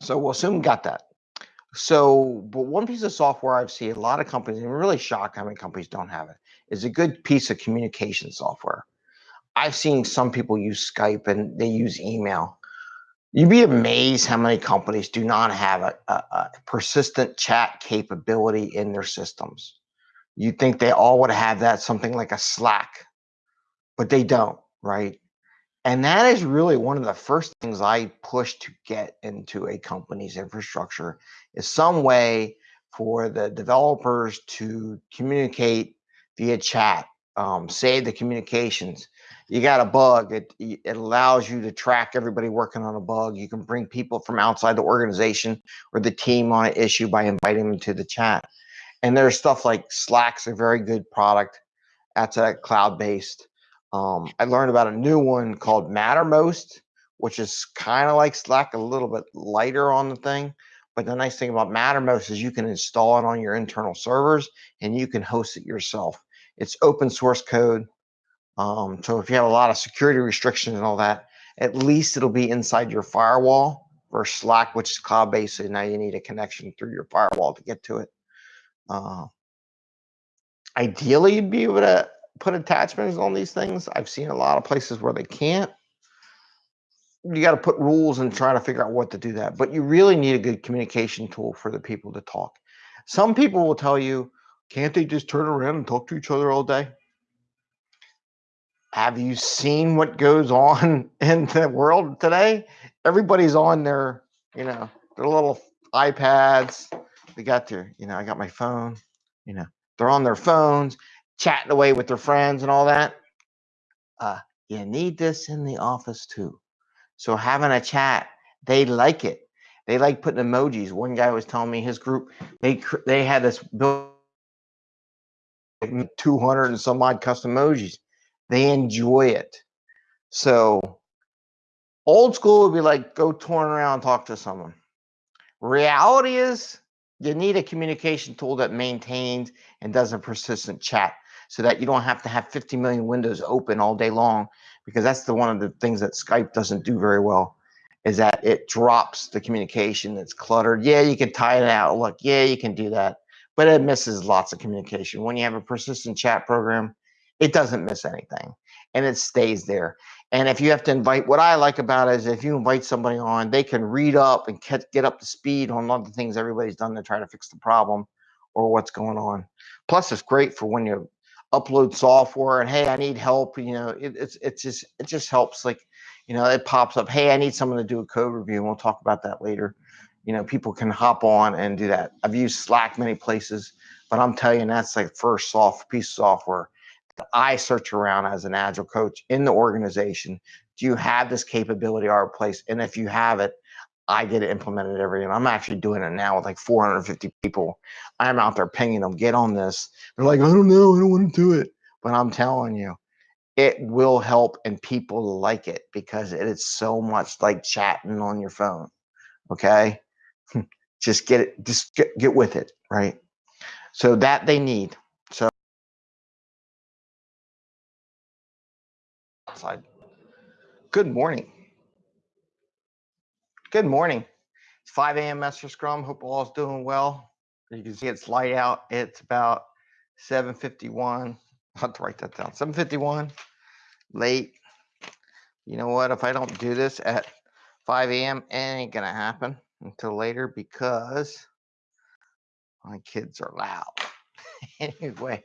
So we'll assume got that. So, but one piece of software I've seen a lot of companies, and I'm really shocked how many companies don't have it, is a good piece of communication software. I've seen some people use Skype and they use email. You'd be amazed how many companies do not have a, a, a persistent chat capability in their systems. You'd think they all would have that something like a Slack, but they don't, right? And that is really one of the first things I push to get into a company's infrastructure is some way for the developers to communicate via chat, um, save the communications. You got a bug, it, it allows you to track everybody working on a bug. You can bring people from outside the organization or the team on an issue by inviting them to the chat. And there's stuff like Slack's a very good product. That's a cloud-based. Um, I learned about a new one called Mattermost, which is kind of like Slack, a little bit lighter on the thing. But the nice thing about Mattermost is you can install it on your internal servers and you can host it yourself. It's open source code. Um, so if you have a lot of security restrictions and all that, at least it'll be inside your firewall versus Slack, which is cloud-based. So now you need a connection through your firewall to get to it. Uh, ideally, you'd be able to put attachments on these things. I've seen a lot of places where they can't. You got to put rules and try to figure out what to do that. But you really need a good communication tool for the people to talk. Some people will tell you, can't they just turn around and talk to each other all day? Have you seen what goes on in the world today? Everybody's on their, you know, their little iPads. They got their, you know, I got my phone, you know, they're on their phones chatting away with their friends and all that. Uh, you need this in the office too. So having a chat, they like it. They like putting emojis. One guy was telling me his group they they had this build 200 and some odd custom emojis. They enjoy it. So old school would be like go turn around and talk to someone. Reality is you need a communication tool that maintains and does a persistent chat so that you don't have to have 50 million windows open all day long because that's the one of the things that Skype doesn't do very well is that it drops the communication that's cluttered. Yeah, you can tie it out. Look, yeah, you can do that, but it misses lots of communication. When you have a persistent chat program, it doesn't miss anything and it stays there. And if you have to invite, what I like about it is if you invite somebody on, they can read up and get up to speed on all the things everybody's done to try to fix the problem or what's going on. Plus, it's great for when you upload software and hey, I need help. You know, it, it's it's just it just helps. Like, you know, it pops up. Hey, I need someone to do a code review. And we'll talk about that later. You know, people can hop on and do that. I've used Slack many places, but I'm telling you, that's like first soft piece of software that I search around as an agile coach in the organization. Do you have this capability our place? And if you have it, I get it implemented every day. I'm actually doing it now with like 450 people. I'm out there pinging them, get on this. They're like, I don't know, I don't want to do it. But I'm telling you, it will help and people like it because it is so much like chatting on your phone. Okay. Hmm, just get it, just get, get with it, right? So that they need. So good morning. Good morning. It's 5 a.m. Master Scrum. Hope all is doing well. You can see it's light out. It's about 7:51. I have to write that down. 7:51. Late. You know what? If I don't do this at 5 a.m., it ain't gonna happen until later because my kids are loud. anyway,